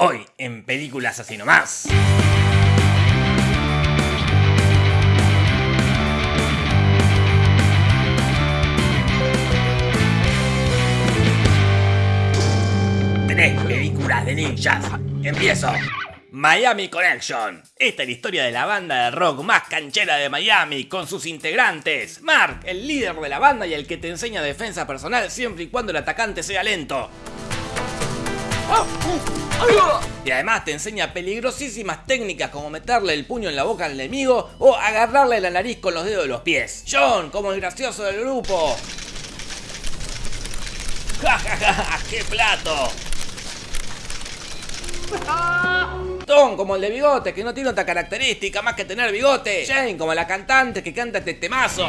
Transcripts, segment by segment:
Hoy en Películas Así Nomás. Tres películas de ninjas. Empiezo. Miami Connection. Esta es la historia de la banda de rock más canchera de Miami, con sus integrantes. Mark, el líder de la banda y el que te enseña defensa personal siempre y cuando el atacante sea lento. Y además te enseña peligrosísimas técnicas como meterle el puño en la boca al enemigo o agarrarle la nariz con los dedos de los pies. John, como el gracioso del grupo. ¡Ja, ja, ja! ¡Qué plato! Tom, como el de bigote, que no tiene otra característica más que tener bigote. Jane, como la cantante que canta este temazo.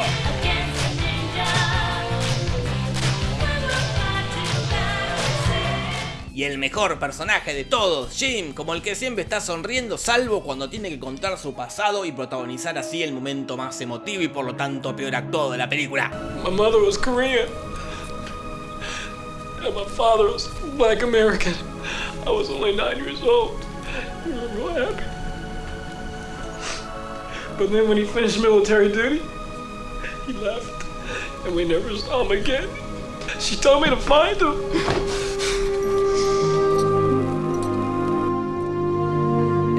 Y el mejor personaje de todos, Jim, como el que siempre está sonriendo salvo cuando tiene que contar su pasado y protagonizar así el momento más emotivo y por lo tanto peor actuado de la película. My mother was Korean. And my father was black American. I was only nine years old. We were happy. But then when he finished military duty, he left. And we never saw him again. She told me to find him.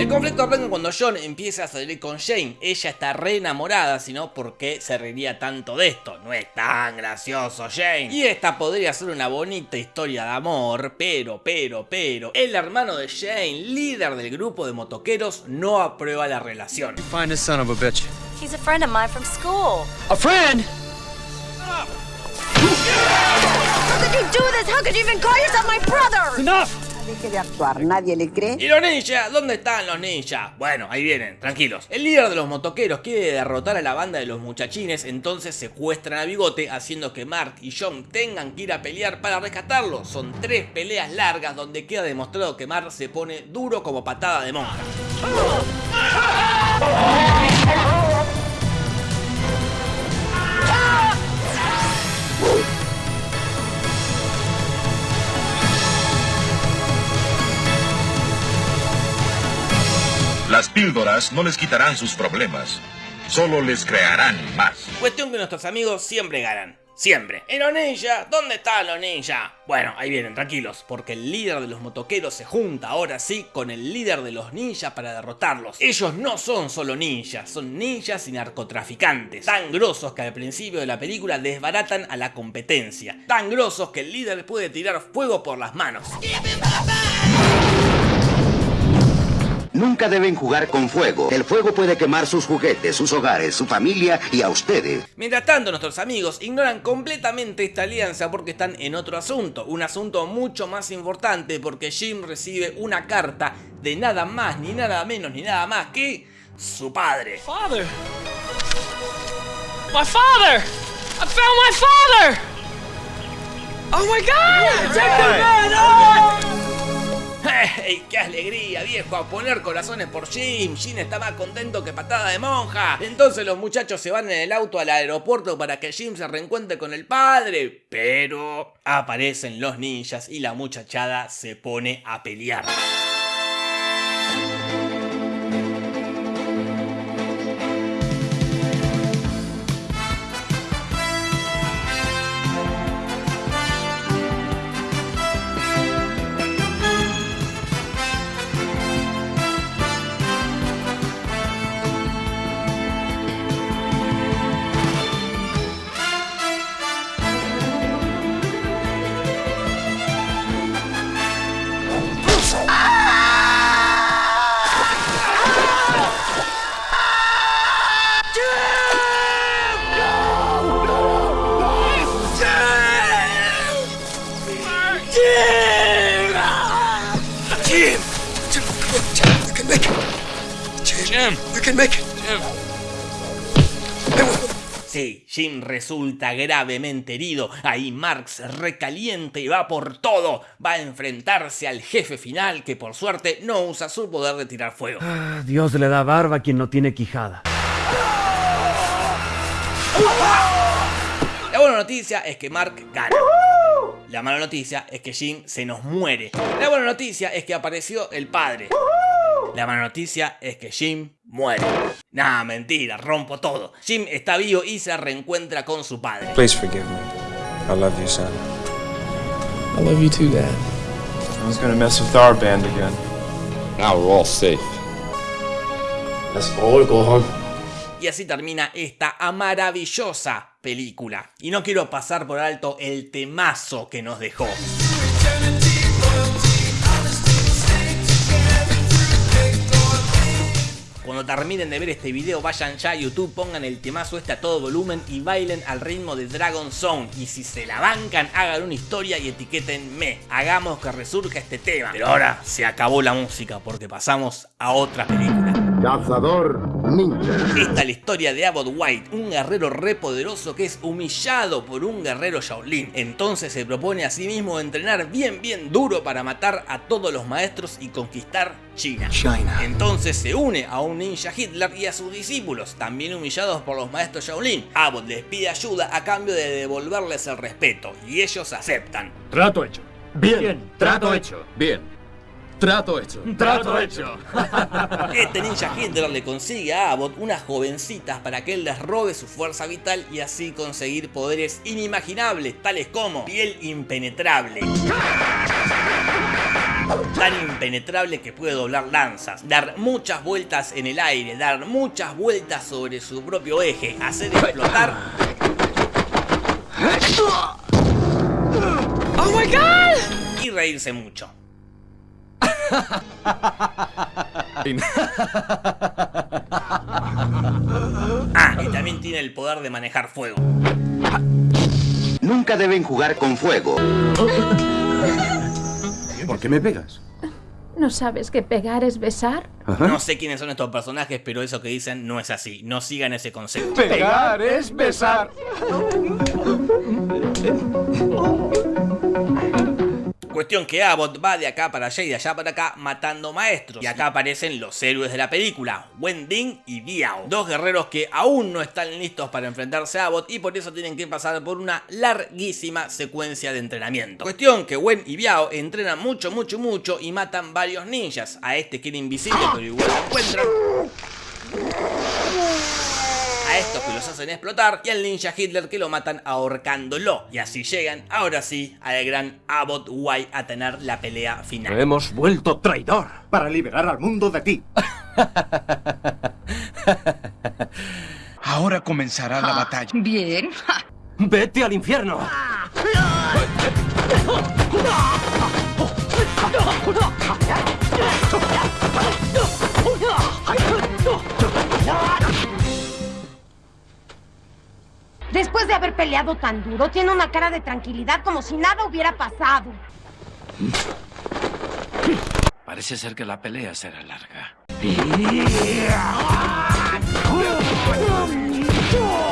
El conflicto arranca cuando John empieza a salir con Jane. Ella está re enamorada, sino porque se reiría tanto de esto. No es tan gracioso Jane. Y esta podría ser una bonita historia de amor, pero, pero, pero, el hermano de Jane, líder del grupo de motoqueros, no aprueba la relación. Find this son of a bitch. He's a friend of mine from school. A friend? How could you do this? How could you even call yourself my brother? Enough! Deje de actuar, nadie le cree. ¿Y los ninjas? ¿Dónde están los ninjas? Bueno, ahí vienen, tranquilos. El líder de los motoqueros quiere derrotar a la banda de los muchachines, entonces secuestran a Bigote, haciendo que Mark y John tengan que ir a pelear para rescatarlo. Son tres peleas largas donde queda demostrado que Mark se pone duro como patada de monja. Las píldoras no les quitarán sus problemas, solo les crearán más. Cuestión que nuestros amigos siempre ganan. Siempre. ¿Y los ninjas? ¿Dónde están los ninjas? Bueno, ahí vienen, tranquilos, porque el líder de los motoqueros se junta ahora sí con el líder de los ninjas para derrotarlos. Ellos no son solo ninjas, son ninjas y narcotraficantes. Tan grosos que al principio de la película desbaratan a la competencia. Tan grosos que el líder puede tirar fuego por las manos. Nunca deben jugar con fuego. El fuego puede quemar sus juguetes, sus hogares, su familia y a ustedes. Mientras tanto, nuestros amigos ignoran completamente esta alianza porque están en otro asunto, un asunto mucho más importante porque Jim recibe una carta de nada más, ni nada menos, ni nada más que su padre. Father! My father! I found my father! Oh my god! ¡Hey! ¡Qué alegría, viejo! A poner corazones por Jim. Jim está más contento que patada de monja. Entonces los muchachos se van en el auto al aeropuerto para que Jim se reencuentre con el padre. Pero aparecen los ninjas y la muchachada se pone a pelear. Jim! You can make it! Sí, Jim resulta gravemente herido. Ahí Marx recaliente y va por todo. Va a enfrentarse al jefe final que por suerte no usa su poder de tirar fuego. Ah, Dios le da barba a quien no tiene quijada. La buena noticia es que Mark gana. La mala noticia es que Jim se nos muere. La buena noticia es que apareció el padre. La mala noticia es que Jim muere. Nah, mentira, rompo todo. Jim está vivo y se reencuentra con su padre. Please forgive me. I love you, son. I love you too, Dad. I was gonna mess with our band again. Now we're all safe. Let's all go home. Y así termina esta maravillosa película. Y no quiero pasar por alto el temazo que nos dejó. Cuando terminen de ver este video vayan ya a YouTube, pongan el temazo este a todo volumen y bailen al ritmo de Dragon Song. Y si se la bancan, hagan una historia y etiquétenme. Hagamos que resurja este tema. Pero ahora se acabó la música porque pasamos a otra película. Cazador ninja. Esta es la historia de Abbott White, un guerrero re poderoso que es humillado por un guerrero Shaolin. Entonces se propone a sí mismo entrenar bien bien duro para matar a todos los maestros y conquistar China. Entonces se une a un ninja Hitler y a sus discípulos, también humillados por los maestros Shaolin. Abbott les pide ayuda a cambio de devolverles el respeto y ellos aceptan. Trato hecho. Bien. Trato hecho. Bien. Trato hecho. Trato hecho. Este ninja Hitler le consigue a Abbott unas jovencitas para que él les robe su fuerza vital y así conseguir poderes inimaginables, tales como piel impenetrable. Tan impenetrable que puede doblar lanzas, dar muchas vueltas en el aire, dar muchas vueltas sobre su propio eje, hacer explotar Oh my god! y reírse mucho. Ah, y también tiene el poder de manejar fuego. Nunca deben jugar con fuego. ¿Por qué me pegas? ¿No sabes que pegar es besar? No sé quiénes son estos personajes, pero eso que dicen no es así. No sigan ese concepto. Pegar es besar. Cuestión que Abbott va de acá para allá y de allá para acá matando maestros. Y acá aparecen los héroes de la película, Wen Ding y Biao. Dos guerreros que aún no están listos para enfrentarse a Abbott y por eso tienen que pasar por una larguísima secuencia de entrenamiento. Cuestión que Wen y Biao entrenan mucho, mucho, mucho y matan varios ninjas. A este que era invisible pero igual lo encuentran. A estos que los hacen explotar y al ninja Hitler que lo matan ahorcándolo. Y así llegan, ahora sí, al gran Abbott White a tener la pelea final. Hemos vuelto traidor para liberar al mundo de ti. Ahora comenzará la batalla. Bien. Vete al infierno. Después de haber peleado tan duro, tiene una cara de tranquilidad como si nada hubiera pasado. Parece ser que la pelea será larga.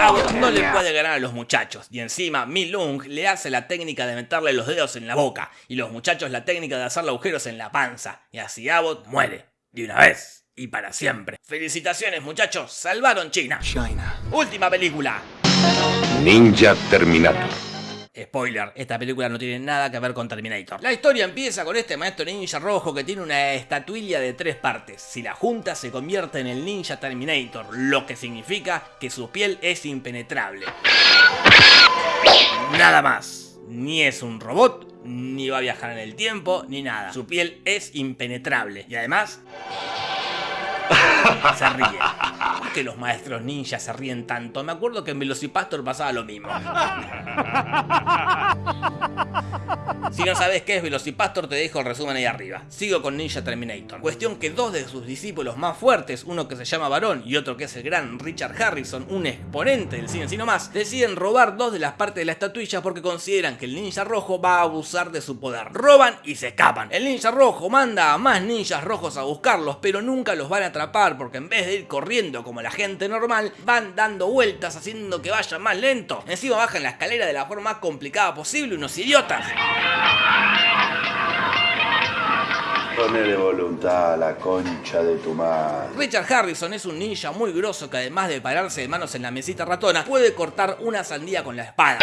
Abbott no le puede ganar a los muchachos y encima Mi Lung le hace la técnica de meterle los dedos en la boca y los muchachos la técnica de hacerle agujeros en la panza y así Abbott muere de una vez y para siempre. Felicitaciones muchachos, salvaron China. Última película. Ninja Terminator. Spoiler, esta película no tiene nada que ver con Terminator. La historia empieza con este maestro ninja rojo que tiene una estatuilla de tres partes. Si la junta se convierte en el ninja Terminator, lo que significa que su piel es impenetrable. Nada más. Ni es un robot, ni va a viajar en el tiempo, ni nada. Su piel es impenetrable. Y además... Se ríe. ¿Por qué los maestros ninjas se ríen tanto? Me acuerdo que en Velocipastor pasaba lo mismo. Si no sabes qué es Velocipastor, te dejo el resumen ahí arriba. Sigo con Ninja Terminator. Cuestión que dos de sus discípulos más fuertes, uno que se llama Barón y otro que es el gran Richard Harrison, un exponente del cine sino más, deciden robar dos de las partes de la estatuilla porque consideran que el ninja rojo va a abusar de su poder. Roban y se escapan. El ninja rojo manda a más ninjas rojos a buscarlos, pero nunca los van a atrapar porque en vez de ir corriendo como la gente normal, van dando vueltas haciendo que vayan más lento. Encima bajan la escalera de la forma más complicada posible, unos idiotas. Ponele voluntad a la concha de tu madre. Richard Harrison es un ninja muy grosso que además de pararse de manos en la mesita ratona, puede cortar una sandía con la espada.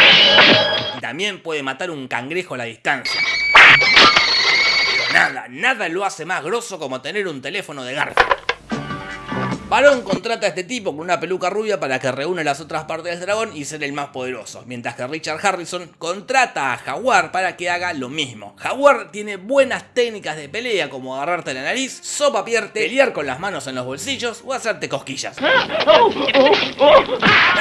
Y también puede matar un cangrejo a la distancia. Pero nada, nada lo hace más grosso como tener un teléfono de Garfield. Barón contrata a este tipo con una peluca rubia para que reúne las otras partes del dragón y ser el más poderoso, mientras que Richard Harrison contrata a Jaguar para que haga lo mismo. Jaguar tiene buenas técnicas de pelea como agarrarte la nariz, sopapierte, pelear con las manos en los bolsillos o hacerte cosquillas. La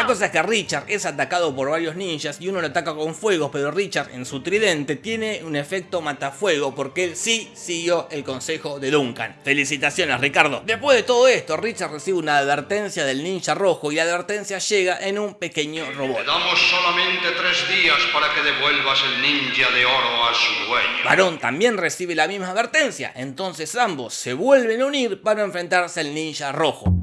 cosa es que Richard es atacado por varios ninjas y uno lo ataca con fuegos, pero Richard en su tridente tiene un efecto matafuego porque él sí siguió el consejo de Duncan. Felicitaciones Ricardo. Después de todo esto, Richard recibe una advertencia del ninja rojo y la advertencia llega en un pequeño robot. Te damos solamente tres días para que devuelvas el ninja de oro a su dueño. Barón también recibe la misma advertencia, entonces ambos se vuelven a unir para enfrentarse al ninja rojo.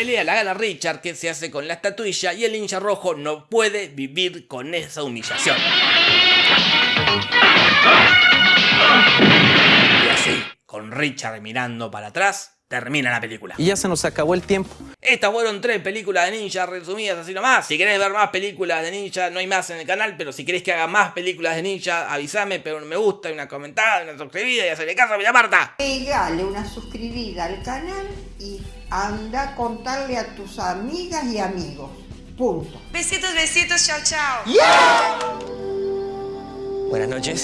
Pelea la gana Richard que se hace con la estatuilla y el ninja rojo no puede vivir con esa humillación. Y así, con Richard mirando para atrás, termina la película. Y ya se nos acabó el tiempo. Estas fueron tres películas de ninja resumidas así nomás. Si querés ver más películas de ninja, no hay más en el canal, pero si querés que haga más películas de ninja, avísame, pero un me gusta, una comentada, una suscribida y hacerle caso a mi Marta. Pegale una suscribida al canal y anda a contarle a tus amigas y amigos. Punto. Besitos, besitos, chao, chao. Buenas noches.